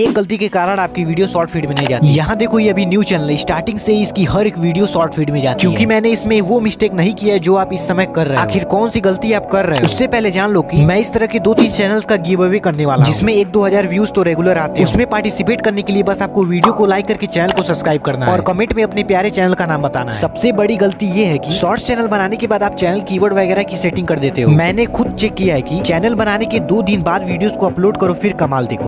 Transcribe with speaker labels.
Speaker 1: एक गलती के कारण आपकी वीडियो शॉर्ट फ़ीड में नहीं जाती यहाँ देखो ये अभी न्यू चैनल है। स्टार्टिंग से इसकी हर एक वीडियो शॉर्ट फ़ीड में जाती क्यूँकी क्योंकि मैंने इसमें वो मिस्टेक नहीं किया है जो आप इस समय कर रहे हैं। आखिर कौन सी गलती आप कर रहे हैं? उससे पहले जान लो की मैं इस तरह के दो तीन चैनल का गिव अवे करने वाला जिसमें एक दो हज़ार व्यूज़ तो रेगुलर आते हैं। उसमें पार्टिसिपेट करने के लिए बस आपको वीडियो को लाइक करके चैनल को सब्सक्राइब करना और कमेंट में अपने प्यारे चैनल का नाम बताना सबसे बड़ी गलती ये है की शॉर्ट चैनल बनाने के बाद आप चैनल कीवर्ड वगैरह की सेटिंग कर देते हो। मैंने खुद चेक किया है कि चैनल बनाने के दो दिन बाद वीडियोस को अपलोड करो फिर कमाल देखो।